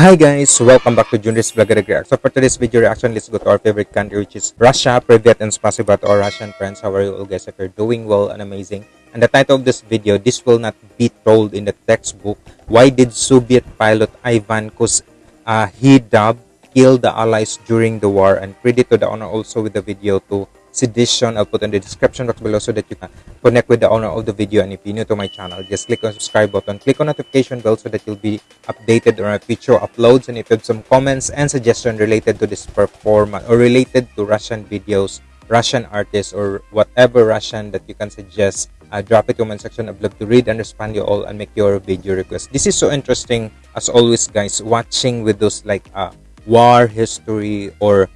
Hi guys, welcome back to Junris Vlogger React. So for today's video reaction, let's go to our favorite country which is Russia. Privet and spasiba to our Russian friends. How are you all guys? If you're doing well and amazing. And the title of this video, this will not be told in the textbook. Why did Soviet pilot Ivan Kuz uh, kill the allies during the war and credit to the owner also with the video to sedition. I'll put in the description box below so that you can connect with the owner of the video. And if you're new to my channel just click on subscribe button. Click on notification bell so that you'll be updated on our future uploads. And if you have some comments and suggestion related to this performance or related to russian videos russian artists or whatever russian that you can suggest uh, drop it comment section. I'd love to read and respond you all and make your video request. This is so interesting as always guys watching with those like uh war history or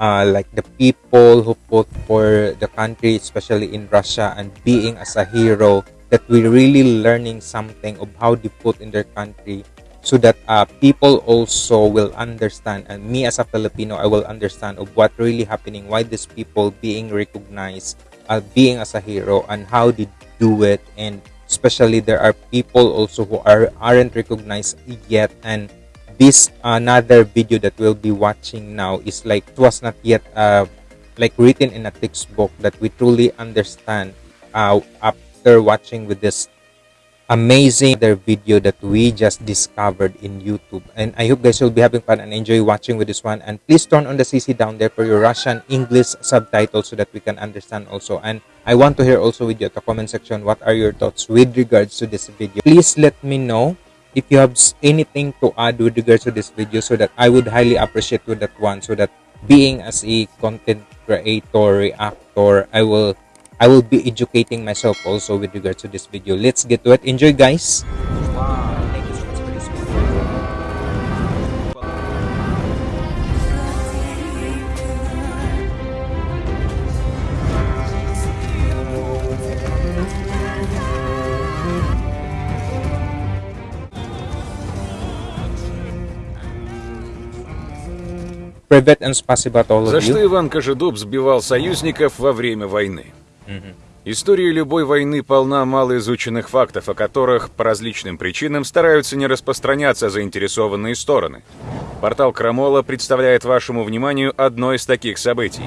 uh, like the people who fought for the country, especially in Russia, and being as a hero, that we're really learning something of how they in their country so that uh, people also will understand and me as a filipino i will understand of what really happening why these people being recognized uh, being as a hero and how they do it and especially there are people also who are aren't recognized yet and this another video that we'll be watching now is like it was not yet uh, like written in a textbook that we truly understand uh, after watching with this amazing other video that we just discovered in YouTube. And I hope guys will be having fun and enjoy watching with this one. And please turn on the CC down there for your Russian English subtitles so that we can understand also. And I want to hear also with you at the comment section what are your thoughts with regards to this video. Please let me know if you have anything to add with regards to this video so that I would highly appreciate with that one so that being as a content creator reactor I will I will be educating myself also with regards to this video. Let's get to it. Enjoy guys За что Иван Кожедуб сбивал союзников во время войны? История любой войны полна малоизученных фактов, о которых по различным причинам стараются не распространяться заинтересованные стороны. Портал Крамола представляет вашему вниманию одно из таких событий.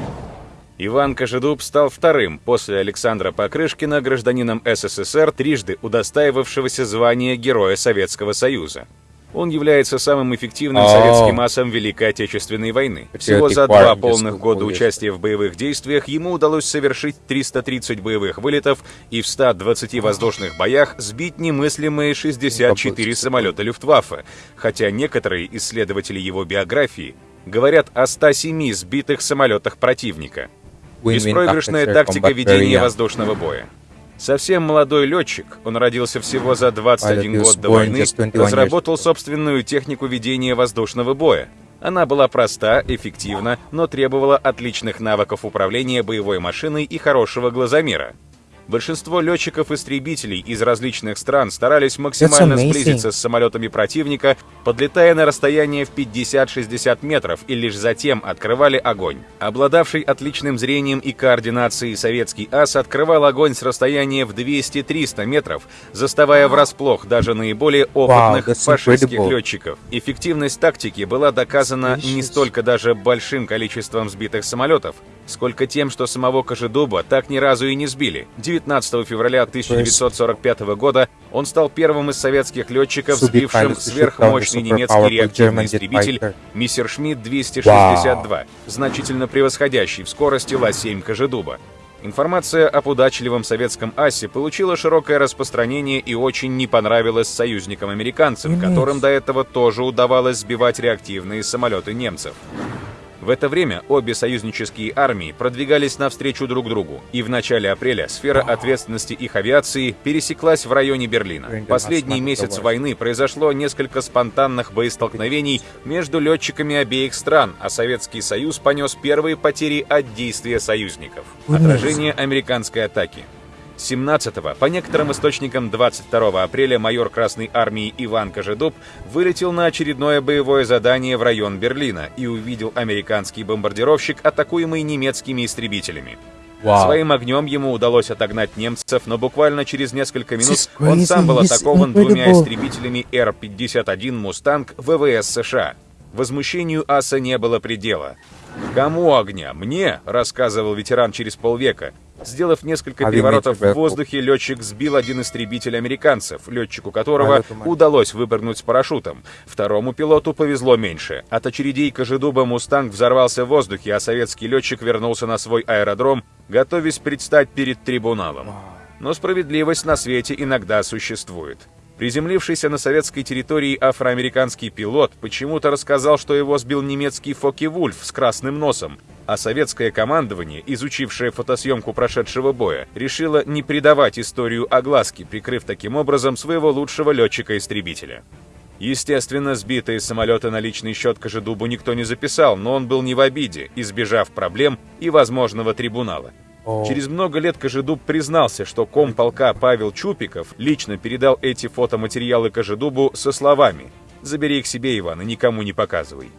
Иван Кожедуб стал вторым после Александра Покрышкина гражданином СССР, трижды удостаивавшегося звания Героя Советского Союза. Он является самым эффективным советским асом Великой Отечественной войны. Всего за два полных года участия в боевых действиях ему удалось совершить 330 боевых вылетов и в 120 воздушных боях сбить немыслимые 64 самолета Люфтваффе, хотя некоторые исследователи его биографии говорят о 107 сбитых самолетах противника. Беспроигрышная тактика combat ведения воздушного боя. Совсем молодой летчик, он родился всего за 21 Pilot was год до войны, just 21 years разработал собственную технику ведения воздушного боя. Она была проста, эффективна, но требовала отличных навыков управления боевой машиной и хорошего глазомера. Большинство летчиков-истребителей из различных стран старались максимально сблизиться с самолетами противника, подлетая на расстояние в 50-60 метров и лишь затем открывали огонь. Обладавший отличным зрением и координацией советский ас открывал огонь с расстояния в 200-300 метров, заставая врасплох даже наиболее опытных that's фашистских летчиков. Эффективность тактики была доказана не столько даже большим количеством сбитых самолетов, сколько тем, что самого Кожедуба так ни разу и не сбили. 19 февраля 1945 года он стал первым из советских летчиков, сбившим сверхмощный немецкий реактивный истребитель fighter. Мессершмитт 262, значительно превосходящий в скорости Ла-7 Кожедуба. Информация об удачливом советском асе получила широкое распространение и очень не понравилась союзникам-американцам, которым до этого тоже удавалось сбивать реактивные самолеты немцев. В это время обе союзнические армии продвигались навстречу друг другу, и в начале апреля сфера ответственности их авиации пересеклась в районе Берлина. Последний месяц войны произошло несколько спонтанных боестолкновений между летчиками обеих стран, а Советский Союз понес первые потери от действия союзников. Отражение американской атаки. 17-го, по некоторым источникам 22 апреля, майор Красной Армии Иван Кожедуб вылетел на очередное боевое задание в район Берлина и увидел американский бомбардировщик, атакуемый немецкими истребителями. Wow. Своим огнем ему удалось отогнать немцев, но буквально через несколько минут он сам был атакован двумя истребителями Р-51 «Мустанг» ВВС США. Возмущению аса не было предела. «Кому огня? Мне?» — рассказывал ветеран через полвека. Сделав несколько you переворотов в воздухе, летчик сбил один истребитель американцев, летчику которого удалось выпрыгнуть с парашютом. Второму пилоту повезло меньше. От очередей Кожедуба «Мустанг» взорвался в воздухе, а советский летчик вернулся на свой аэродром, готовясь предстать перед трибуналом. Но справедливость на свете иногда существует. Приземлившийся на советской территории афроамериканский пилот почему-то рассказал, что его сбил немецкий Фоки-Вульф с красным носом, а советское командование, изучившее фотосъемку прошедшего боя, решило не придавать историю огласки, прикрыв таким образом своего лучшего летчика-истребителя. Естественно, сбитые самолеты на личный счет Кожедубу никто не записал, но он был не в обиде, избежав проблем и возможного трибунала. О. Через много лет Кожедуб признался, что комполка Павел Чупиков лично передал эти фотоматериалы Кожедубу со словами «Забери их себе, Иван, и никому не показывай».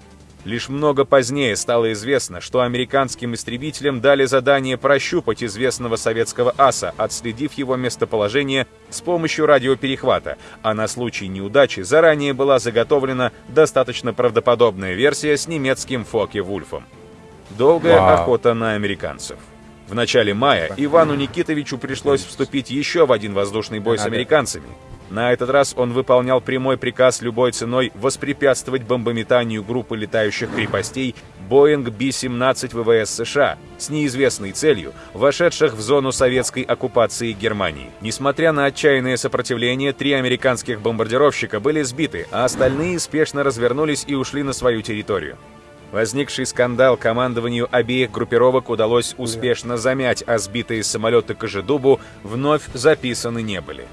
Лишь много позднее стало известно, что американским истребителям дали задание прощупать известного советского аса, отследив его местоположение с помощью радиоперехвата, а на случай неудачи заранее была заготовлена достаточно правдоподобная версия с немецким Фоке-Вульфом. Долгая Вау. охота на американцев. В начале мая Ивану Никитовичу пришлось вступить еще в один воздушный бой с американцами. На этот раз он выполнял прямой приказ любой ценой воспрепятствовать бомбометанию группы летающих крепостей Боинг Би-17 ВВС США с неизвестной целью, вошедших в зону советской оккупации Германии. Несмотря на отчаянное сопротивление, три американских бомбардировщика были сбиты, а остальные спешно развернулись и ушли на свою территорию. Возникший скандал командованию обеих группировок удалось успешно замять, а сбитые самолеты Кожедубу вновь записаны не были.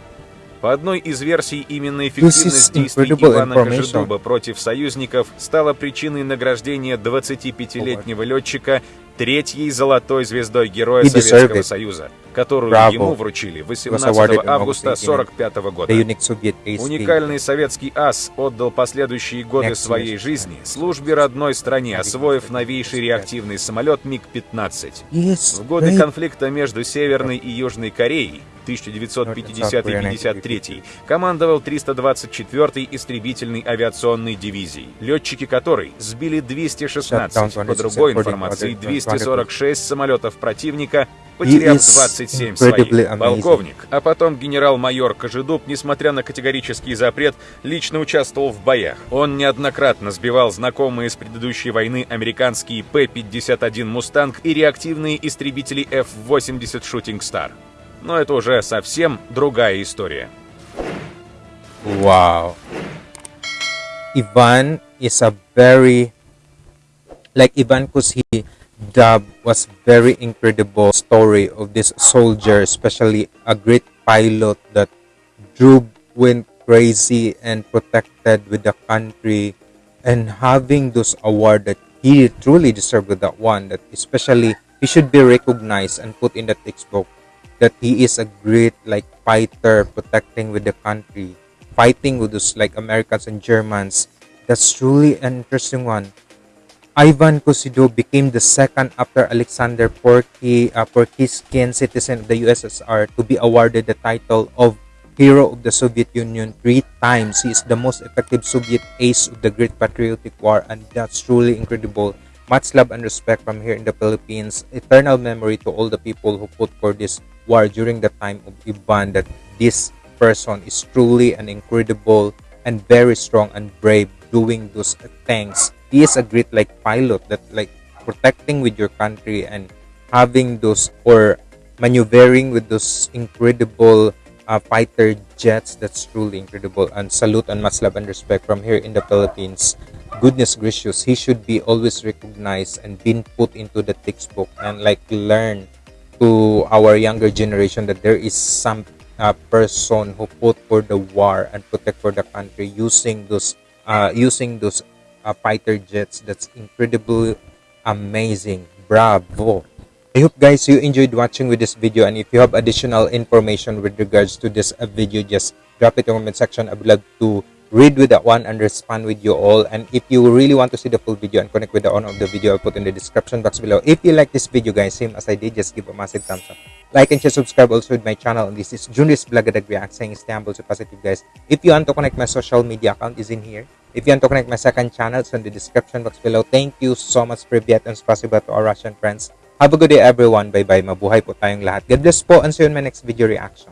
По одной из версий, именно эффективность is действий Ивана. Кожедуба против союзников стала причиной награждения 25-летнего летчика третьей золотой звездой Героя Советского. Союза, которую Bravo. ему вручили awarded 18 in августа August 1945 года. Уникальный советский ас отдал последующие годы своей жизни службе родной стране, освоив новейший реактивный самолет МиГ-15. Yes, В годы конфликта между Северной и Южной Кореей 1950-53 командовал 324-й истребительной авиационной дивизией, летчики которой сбили 216, по другой информации 246 самолетов противника, потеряв is 27 incredibly своих. Полковник, а потом генерал-майор Кожедуб, несмотря на категорический запрет, лично участвовал в боях. Он неоднократно сбивал знакомые с предыдущей войны американские П-51 «Мустанг» и реактивные истребители F-80 «Shooting Star». Но это уже совсем другая история. Wow. Ivan is a very like Ivan Kusi dub was very incredible story of this soldier, especially a great pilot that drove went crazy and protected with the country and having those award that he truly deserved with that one that especially he should be recognized and put in the textbook that he is a great like fighter protecting with the country fighting with those like americans and germans. That's truly an interesting one. Ivan Kusido became the second after alexander porky uh, porkiskin citizen of the ussr to be awarded the title of hero of the soviet union three times. He is the most effective soviet ace of the great patriotic war and that's truly incredible. Much love and respect from here in the Philippines. Eternal memory to all the people who fought for this war during the time of Ivan. That this person is truly an incredible and very strong and brave doing those things. He is a great like pilot that like protecting with your country and having those or maneuvering with those incredible uh, fighter jets. That's truly incredible. And salute and much love and respect from here in the Philippines goodness gracious he should be always recognized and been put into the textbook and like learn to our younger generation that there is some uh, person who fought for the war and protect for the country using those uh, using those uh, fighter jets. That's incredibly amazing. Bravo. I hope guys you enjoyed watching with this video. And if you have additional information with regards to this uh, video just drop it in the comment section. I would love to read with that one and respond with you all. And if you really want to see the full video and connect with the owner of the video, I'll put in the description box below. If you like this video, guys, same as I did, just give a massive thumbs up. Like and share, subscribe also with my channel. And this is Junis Blagadag React saying stay humble, positive, guys. If you want to connect, my social media account is in here. If you want to connect my second channel, it's in the description box below. Thank you so much, Privyat, and spasiba to our Russian friends. Have a good day, everyone. Bye-bye. Mabuhay po tayong lahat. God bless po, and see you in my next video reaction.